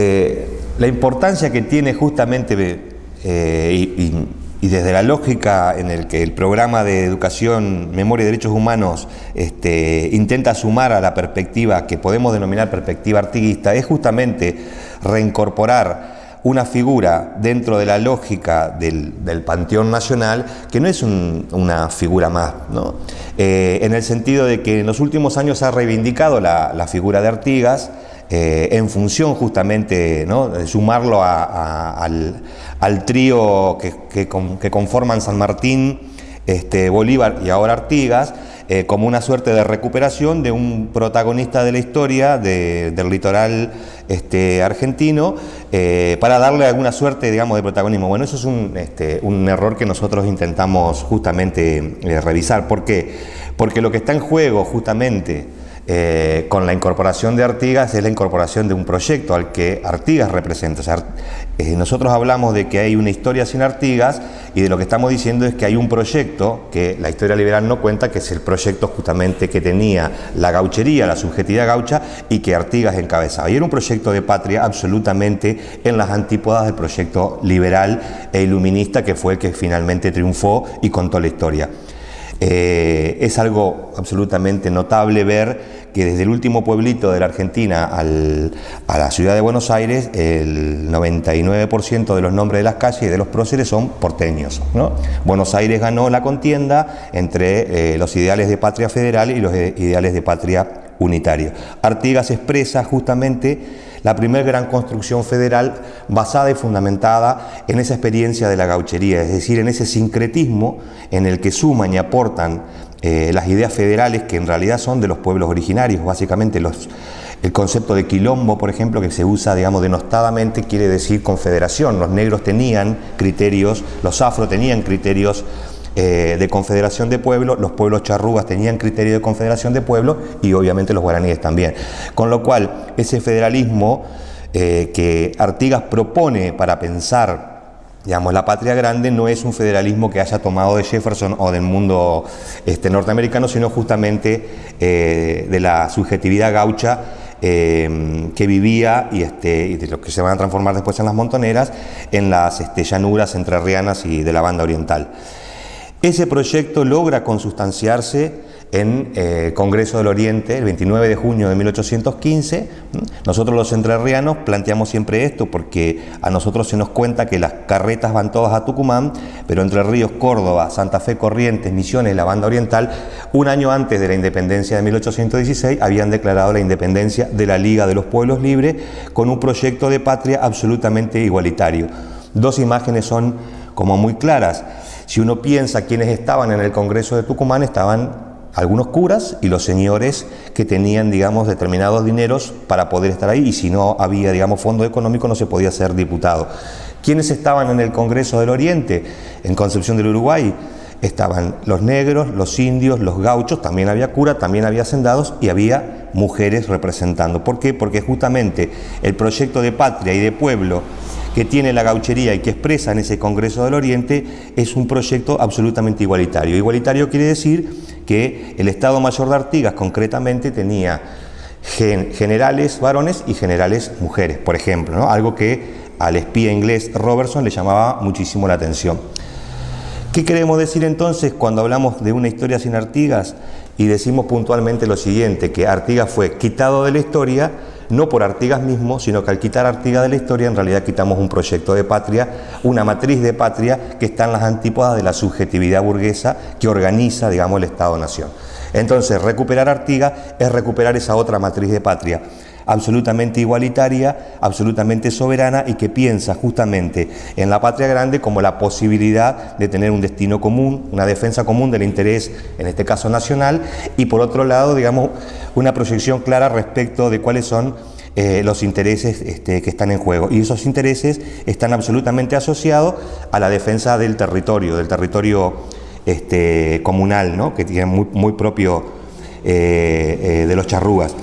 Eh, la importancia que tiene justamente eh, y, desde la lógica en el que el programa de educación, memoria y derechos humanos este, intenta sumar a la perspectiva que podemos denominar perspectiva artiguista, es justamente reincorporar una figura dentro de la lógica del, panteón nacional que no es una figura más, eh, en el sentido de que en los últimos años ha reivindicado la figura de Artigas, eh, en función justamente de sumarlo al, trío que, conforman San Martín, este, Bolívar y ahora Artigas, eh, como una suerte de recuperación de un protagonista de la historia del litoral este, argentino eh, para darle alguna suerte digamos, de protagonismo. Bueno, eso es un, este, un error que nosotros intentamos justamente revisar. ¿Por qué? Porque lo que está en juego justamente eh, con la incorporación de Artigas es la incorporación de un proyecto al que Artigas representa. Eh, nosotros hablamos de que hay una historia sin Artigas y de lo que estamos diciendo es que hay un proyecto que la historia liberal no cuenta, que es el proyecto justamente que tenía la gauchería, la subjetividad gaucha y que Artigas encabezaba. Y era un proyecto de patria absolutamente en las antípodas del proyecto liberal e iluminista que fue el que finalmente triunfó y contó la historia. Eh, es algo absolutamente notable ver que desde el último pueblito de la Argentina a la ciudad de Buenos Aires, el 99% de los nombres de las calles y de los próceres son porteños. Buenos Aires ganó la contienda entre eh, los ideales de patria federal y los eh, ideales de patria unitario. Artigas expresa justamente la primera gran construcción federal basada y fundamentada en esa experiencia de la gauchería, es decir, en ese sincretismo en el que suman y aportan eh, las ideas federales que en realidad son de los pueblos originarios, básicamente los, el concepto de quilombo, por ejemplo, que se usa, digamos, denostadamente, quiere decir confederación. Los negros tenían criterios, los afro tenían criterios eh, de confederación de pueblos, los pueblos charrugas tenían criterio de confederación de pueblos y obviamente los guaraníes también. Con lo cual, ese federalismo eh, que Artigas propone para pensar digamos, la patria grande no es un federalismo que haya tomado de Jefferson o del mundo este, norteamericano, sino justamente eh, de la subjetividad gaucha que vivía y, este, de los que se van a transformar después en las montoneras, en las este, llanuras entrerrianas y de la banda oriental. Ese proyecto logra consustanciarse en eh, Congreso del Oriente el 29 de junio de 1815. Nosotros los entrerrianos planteamos siempre esto porque a nosotros se nos cuenta que las carretas van todas a Tucumán, pero Entre Ríos, Córdoba, Santa Fe, Corrientes, Misiones, la banda oriental, un año antes de la independencia de 1816 habían declarado la independencia de la Liga de los Pueblos Libres con un proyecto de patria absolutamente igualitario. Dos imágenes son como muy claras. Si uno piensa quiénes estaban en el Congreso de Tucumán, estaban algunos curas y los señores que tenían, digamos, determinados dineros para poder estar ahí y si no había, digamos, fondo económico no se podía ser diputado. ¿Quiénes estaban en el Congreso del Oriente? En Concepción del Uruguay estaban los negros, los indios, los gauchos, también había cura, también había hacendados y había mujeres representando. ¿Por qué? Porque justamente el proyecto de patria y de pueblo que tiene la gauchería y que expresa en ese Congreso del Oriente es un proyecto absolutamente igualitario. Igualitario quiere decir que el Estado Mayor de Artigas concretamente tenía generales varones y generales mujeres, por ejemplo, algo que al espía inglés Robertson le llamaba muchísimo la atención. ¿Qué queremos decir entonces cuando hablamos de una historia sin Artigas y decimos puntualmente lo siguiente, que Artigas fue quitado de la historia no por Artigas mismo, sino que al quitar Artigas de la historia en realidad quitamos un proyecto de patria, una matriz de patria que está en las antípodas de la subjetividad burguesa que organiza, digamos, el Estado-Nación. Entonces, recuperar Artigas es recuperar esa otra matriz de patria absolutamente igualitaria, absolutamente soberana y que piensa justamente en la patria grande como la posibilidad de tener un destino común, una defensa común del interés, en este caso nacional, y por otro lado, digamos, una proyección clara respecto de cuáles son eh, los intereses este, que están en juego. Y esos intereses están absolutamente asociados a la defensa del territorio, del territorio este, comunal, que tiene muy, muy propio eh, eh, de los charrugas.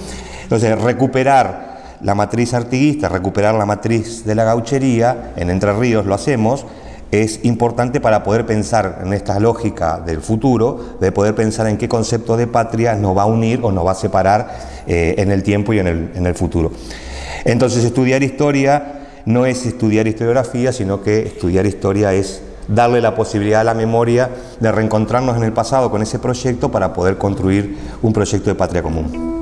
Entonces, recuperar la matriz artiguista, recuperar la matriz de la gauchería, en Entre Ríos lo hacemos, es importante para poder pensar en esta lógica del futuro, de poder pensar en qué concepto de patria nos va a unir o nos va a separar eh, en el tiempo y en el, futuro. Entonces estudiar historia no es estudiar historiografía, sino que estudiar historia es darle la posibilidad a la memoria de reencontrarnos en el pasado con ese proyecto para poder construir un proyecto de patria común.